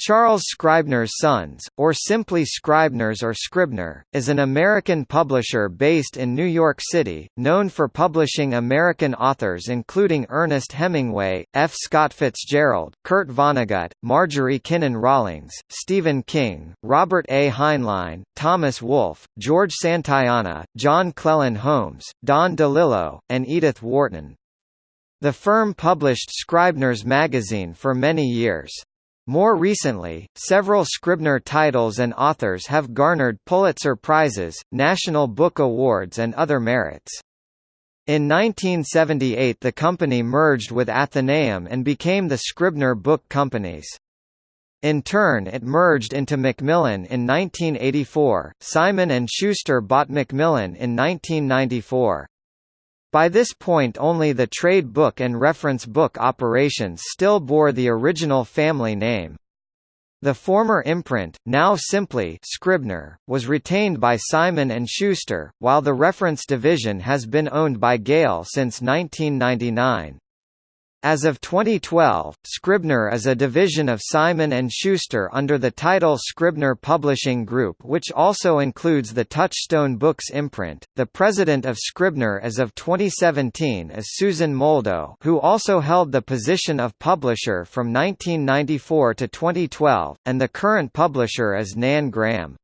Charles Scribner's Sons, or simply Scribners or Scribner, is an American publisher based in New York City, known for publishing American authors including Ernest Hemingway, F. Scott Fitzgerald, Kurt Vonnegut, Marjorie Kinnan Rawlings, Stephen King, Robert A. Heinlein, Thomas Wolfe, George Santayana, John Clellon Holmes, Don DeLillo, and Edith Wharton. The firm published Scribner's magazine for many years. More recently, several Scribner titles and authors have garnered Pulitzer Prizes, National Book Awards and other merits. In 1978 the company merged with Atheneum and became the Scribner Book Companies. In turn it merged into Macmillan in 1984. Simon & Schuster bought Macmillan in 1994. By this point only the trade book and reference book operations still bore the original family name. The former imprint, now simply Scribner, was retained by Simon & Schuster, while the reference division has been owned by Gale since 1999. As of 2012, Scribner is a division of Simon & Schuster under the title Scribner Publishing Group which also includes the Touchstone Books imprint. The president of Scribner as of 2017 is Susan Moldow who also held the position of publisher from 1994 to 2012, and the current publisher is Nan Graham.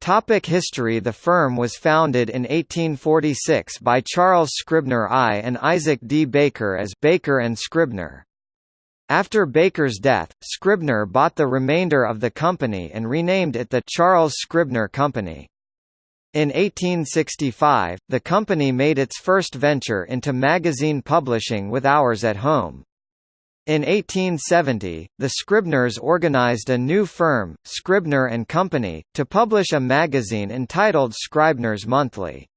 Topic history The firm was founded in 1846 by Charles Scribner I and Isaac D. Baker as Baker and Scribner. After Baker's death, Scribner bought the remainder of the company and renamed it the Charles Scribner Company. In 1865, the company made its first venture into magazine publishing with Hours at Home. In 1870, the Scribners organized a new firm, Scribner and Company, to publish a magazine entitled Scribner's Monthly.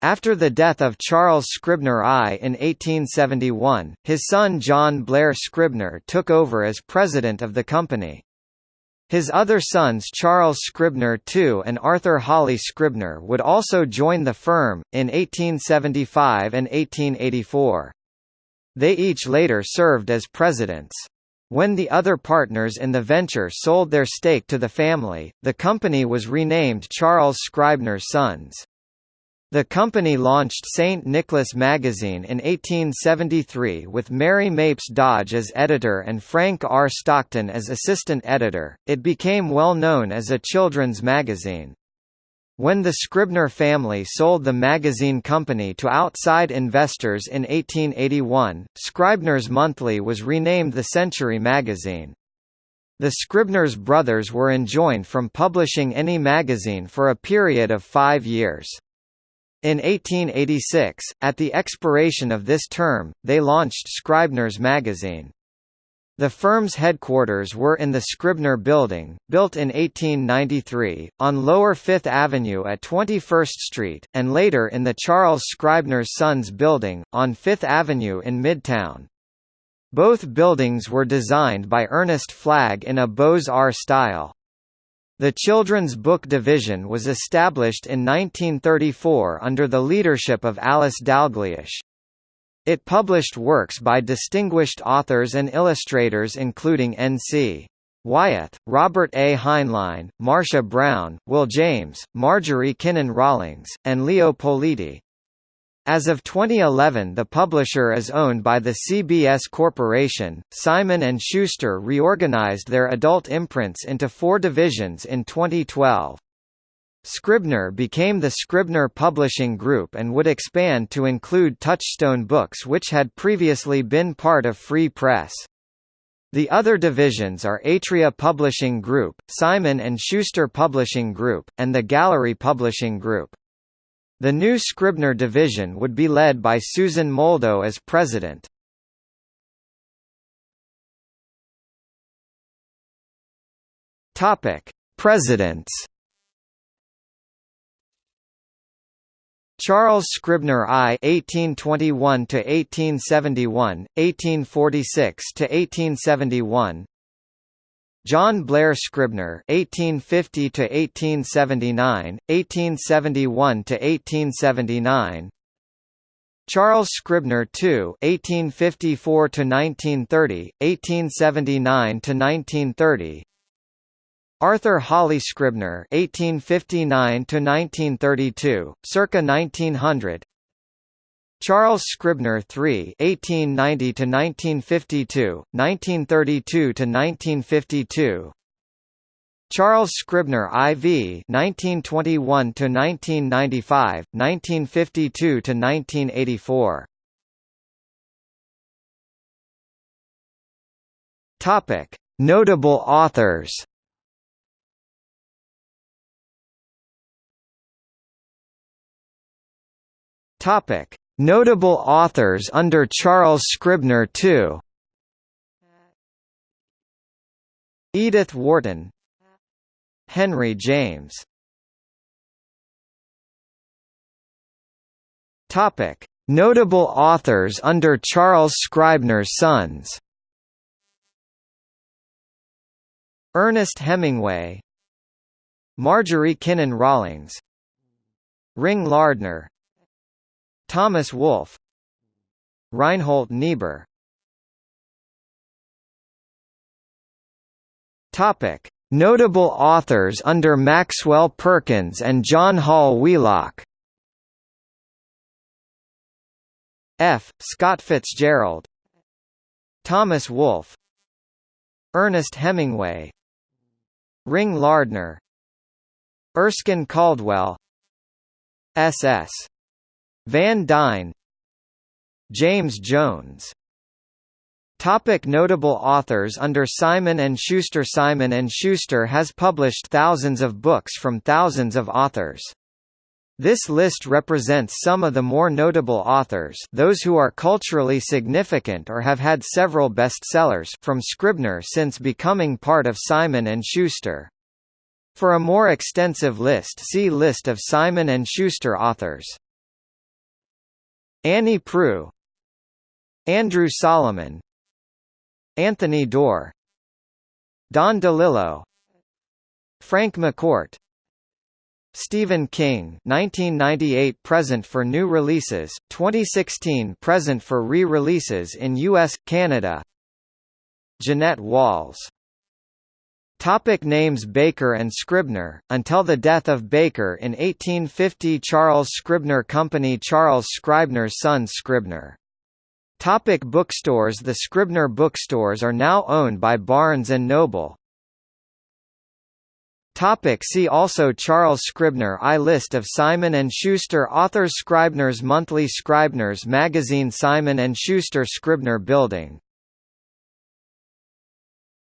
After the death of Charles Scribner I in 1871, his son John Blair Scribner took over as president of the company. His other sons Charles Scribner II and Arthur Holly Scribner would also join the firm, in 1875 and 1884. They each later served as presidents. When the other partners in the venture sold their stake to the family, the company was renamed Charles Scribner's Sons. The company launched St. Nicholas magazine in 1873 with Mary Mapes Dodge as editor and Frank R. Stockton as assistant editor. It became well known as a children's magazine. When the Scribner family sold the magazine company to outside investors in 1881, Scribner's Monthly was renamed the Century magazine. The Scribner's brothers were enjoined from publishing any magazine for a period of five years. In 1886, at the expiration of this term, they launched Scribner's magazine. The firm's headquarters were in the Scribner Building, built in 1893, on Lower Fifth Avenue at 21st Street, and later in the Charles Scribner's Sons Building, on Fifth Avenue in Midtown. Both buildings were designed by Ernest Flagg in a Beaux-Arts style. The Children's Book Division was established in 1934 under the leadership of Alice Dalgleish. It published works by distinguished authors and illustrators including N.C. Wyeth, Robert A. Heinlein, Marcia Brown, Will James, Marjorie Kinnan Rawlings, and Leo Politi. As of 2011 the publisher is owned by the CBS Corporation. Simon & Schuster reorganized their adult imprints into four divisions in 2012. Scribner became the Scribner Publishing Group and would expand to include Touchstone Books which had previously been part of Free Press. The other divisions are Atria Publishing Group, Simon & Schuster Publishing Group, and the Gallery Publishing Group. The new Scribner division would be led by Susan Moldow as president. Presidents Charles Scribner I (1821 to 1871, 1846 to 1871). John Blair Scribner (1850 to 1879, 1871 to 1879). Charles Scribner II (1854–1930, 1879–1930). Arthur Holly Scribner (1859–1932), circa 1900. Charles Scribner III (1890–1952, 1932–1952). Charles Scribner IV (1921–1995, 1952–1984). Topic: Notable authors. Topic: Notable authors under Charles Scribner II. Edith Wharton. Henry James. Topic: Notable authors under Charles Scribner's sons. Ernest Hemingway, Marjorie Kinnan Rawlings, Ring Lardner, Thomas Wolfe Reinhold Niebuhr. Topic: Notable authors under Maxwell Perkins and John Hall Wheelock. F. Scott Fitzgerald. Thomas Wolfe Ernest Hemingway. Ring Lardner. Erskine Caldwell. S.S. Van Dyne James Jones Topic notable authors Under Simon & Schuster Simon & Schuster has published thousands of books from thousands of authors. This list represents some of the more notable authors those who are culturally significant or have had several bestsellers from Scribner since becoming part of Simon & Schuster. For a more extensive list see List of Simon & Schuster authors. Annie Proulx Andrew Solomon Anthony Doerr Don DeLillo Frank McCourt Stephen King 1998 present for new releases, 2016 present for re-releases in US, Canada. Jeannette Walls Topic names Baker and Scribner, until the death of Baker in 1850 Charles Scribner Company Charles Scribner's son Scribner. Topic bookstores The Scribner bookstores are now owned by Barnes & Noble. Topic see also Charles Scribner I List of Simon & Schuster authors Scribner's Monthly Scribner's Magazine Simon & Schuster Scribner Building